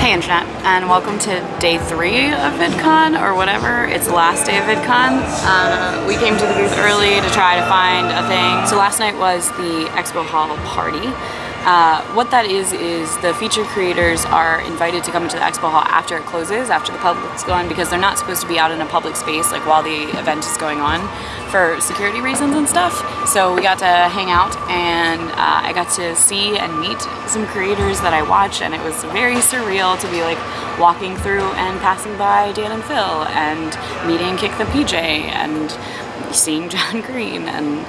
Hey Internet, and welcome to day three of VidCon, or whatever. It's the last day of VidCon. Uh, we came to the booth early to try to find a thing. So last night was the Expo Hall party. Uh, what that is, is the feature creators are invited to come into the expo hall after it closes, after the public's gone, because they're not supposed to be out in a public space like while the event is going on for security reasons and stuff. So we got to hang out and uh, I got to see and meet some creators that I watch and it was very surreal to be like walking through and passing by Dan and Phil and meeting Kick the PJ and seeing John Green and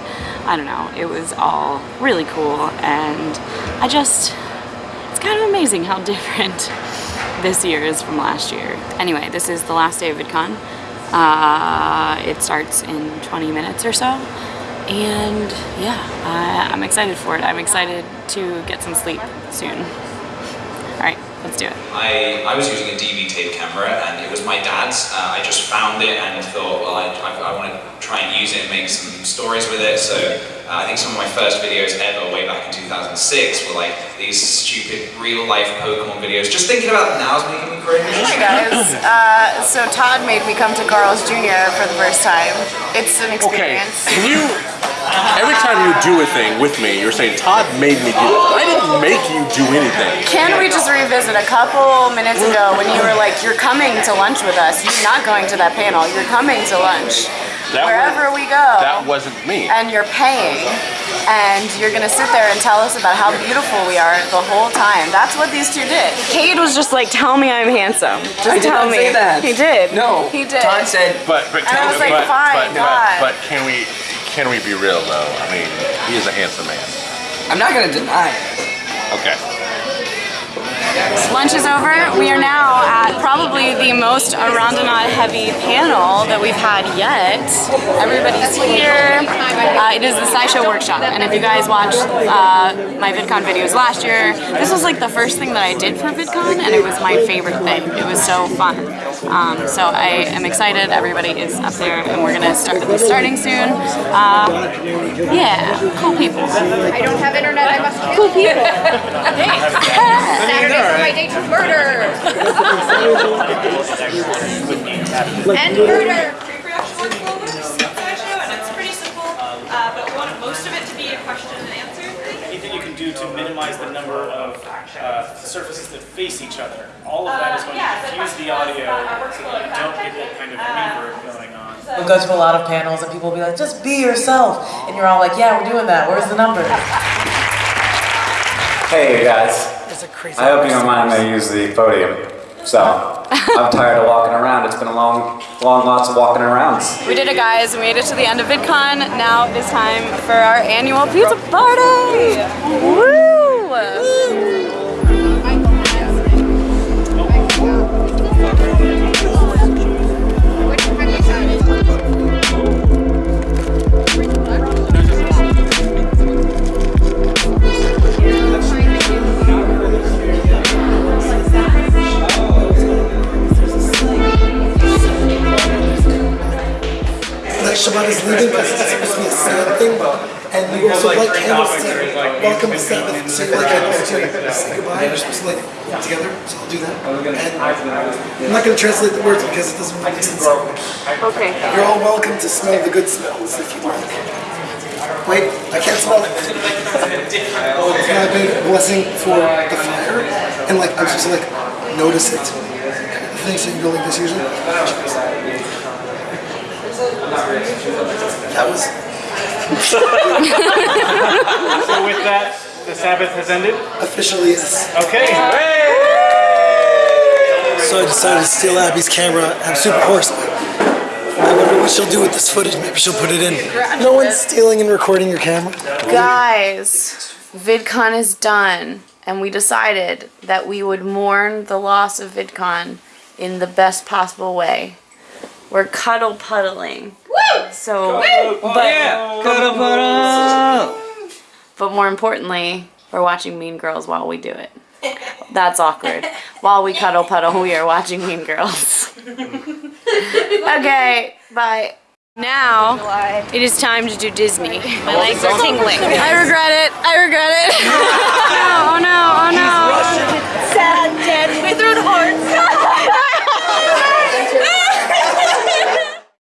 I don't know, it was all really cool and I just, it's kind of amazing how different this year is from last year. Anyway, this is the last day of VidCon. Uh, it starts in 20 minutes or so and yeah, I'm excited for it. I'm excited to get some sleep soon. All right, let's do it. I, I was using a DV tape camera and it was my dad's. Uh, I just found it and thought, well, I, I, I want to try and use it and make some stories with it. So uh, I think some of my first videos ever way back in 2006 were like these stupid real life Pokemon videos. Just thinking about them now is making me cringe. Hi guys, uh, so Todd made me come to Carl's Jr. for the first time. It's an experience. Okay, experience. can you, every time you do a thing with me, you're saying, Todd made me do it. I didn't make you do anything. Can we just revisit a couple minutes ago when you were like, you're coming to lunch with us, you're not going to that panel, you're coming to lunch. That Wherever we go. That wasn't me. and you're paying and you're gonna sit there and tell us about how beautiful we are the whole time. That's what these two did. Cade was just like, tell me I'm handsome. Just I did tell not me. say that. He did. No. He did. Todd said, But, but, And I was like, but, fine, but, God. but, but can we, can we be real though? I mean, he is a handsome man. I'm not gonna deny it. Okay. Lunch is over. We are now at probably the most Arondonaut heavy panel that we've had yet. Everybody's here. Uh, it is the SciShow Workshop. And if you guys watched uh, my VidCon videos last year, this was like the first thing that I did for VidCon and it was my favorite thing. It was so fun. Um, so I am excited. Everybody is up there and we're gonna start starting soon. Uh, yeah, cool people. I don't have internet, I must Cool you. people. Saturday's my day to murder. and murder. pre-production workflow works in SciShow, and it's pretty simple, uh, but we want most of it to be a question and answer thing. anything you can do to minimize the number of uh, surfaces that face each other. All of that is going yeah, to the diffuse the audio so that you don't fact get that kind of reverb going on. We'll go to a lot of panels and people will be like, just be yourself. And you're all like, yeah, we're doing that. Where's the number? Hey you guys, I hope you don't mind me use the podium. So, I'm tired of walking around. It's been a long, long lots of walking around. We did it guys, we made it to the end of VidCon. Now it is time for our annual pizza party! Shabbat is leaving because it's supposed to be a sad thing, and you also light candles to welcome the Sabbath. So you light candles to say goodbye. You're supposed to light them together, so I'll do that. And I'm not going to translate the words because it doesn't make sense. Okay. You're all welcome to smell the good smells if you like. Wait, I can't smell it. It's not a big blessing for the fire, and like I'm supposed to like notice it. The thing, so you go like this usually. That was So with that, the Sabbath has ended. officially yes. Okay. So I decided to steal Abby's camera. I'm super hoarse. I wonder what she'll do with this footage. Maybe she'll put it in. No one's stealing and recording your camera. Guys, VidCon is done, and we decided that we would mourn the loss of VidCon in the best possible way. We're cuddle puddling. So, but, but more importantly, we're watching Mean Girls while we do it. That's awkward. While we cuddle puddle, we are watching Mean Girls. okay, bye. Now it is time to do Disney. My legs are tingling. I regret it. I regret it.